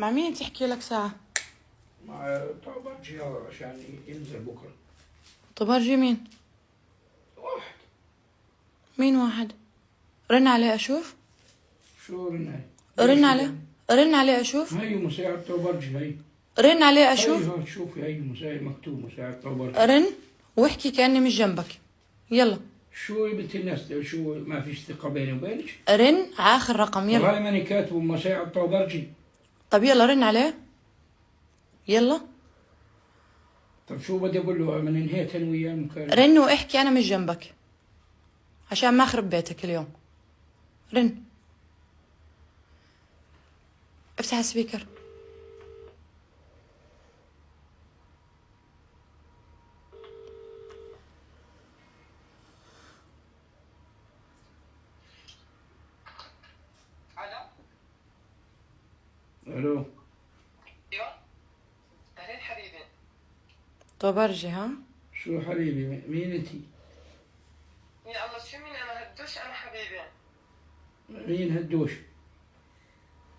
مع مين تحكي لك ساعة؟ مع طابرجي هذا عشان ينزل بكرة. طبرجي مين؟ واحد. مين واحد؟ رن عليه أشوف. شو رن؟ رن عليه رن عليه أشوف. هي مساعد طابرجي هي رن عليه أشوف. هي شوفي هي مساعد مكتوب مساعد طابرجي رن واحكي كأني مش جنبك. يلا. شو يا بنت الناس؟ شو ما فيش ثقة بيني وبينك؟ رن على آخر رقم يلا. والله ماني كاتب مساعد طابرجي طب يلا رن عليه. يلا. طب شو بدي أقول له؟ من انهيت أنا وياه المكالمه رن واحكي أنا مش جنبك. عشان ما أخرب بيتك اليوم. رن. افتح ال speaker ألو ألو. أيوه. اهلين حبيبي طبرجي ها؟ شو حبيبي مين انت يا الله شو مين؟ أنا هدوش أنا حبيبي مين هدوش؟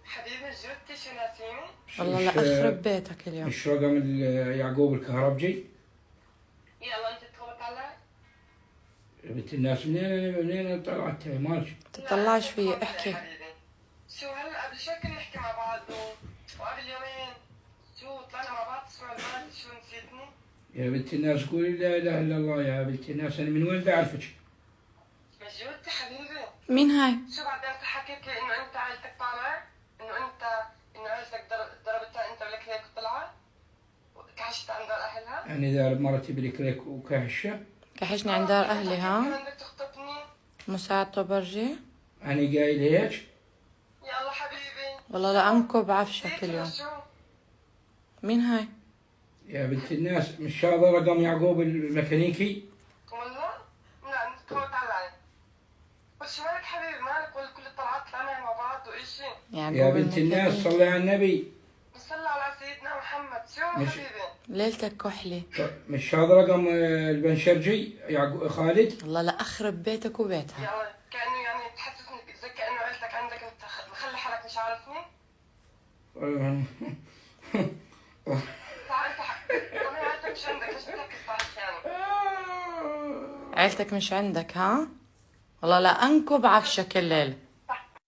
حبيبي جوتي شو ناسيني؟ والله لا اخرب بيتك اليوم. مش رقم يعقوب الكهربجي؟ يا الله أنت تخبط علي؟ يا بنت الناس منين منين طلعت؟ مالك؟ تطلعش لا، فيي احكي. حبيبي. شو هلا قبل شوي كنا نحكي مع بعض وقبل يومين شو طلعنا مع بعض شو نسيتني؟ يا بنت الناس قولي لا إله إلا الله يا بنت الناس أنا من وين بعرفك؟ مش جوتي حبيبي. مين هاي؟ شو بعدين انت حكيت لي إنه أنت عائلتك طالع إنه أنت إنه عائلتك ضر- ضربتها أنت ولك هيك وطلعت؟ كحشت عند دار أهلها؟ أنا اذا مرتي بالكريك وكهشه كحشني عند دار أهلي ها بدك تخطبني؟ مساعد طبرجي. أنا قايل هيك. والله لا انكب عفشك نسيت اليوم. شو مين هاي؟ يا بنت الناس مش هذا رقم يعقوب الميكانيكي. والله؟ لا تفوت علي. بس مالك حبيبي؟ مالك؟ ولا كل الطلعات طلعنا مع بعض وإشي يا بنت الناس. صلي على النبي. نصلي على سيدنا محمد. شو مش- حبيبي؟ ليلتك كحلي. مش هذا رقم آه، البنشرجي يعقوب خالد. والله لا أخرب بيتك وبيتها. يعني كأنه مخلي حالك مش عارفني عيلتك مش عندك ها؟ والله لا انكب عفشك الليل.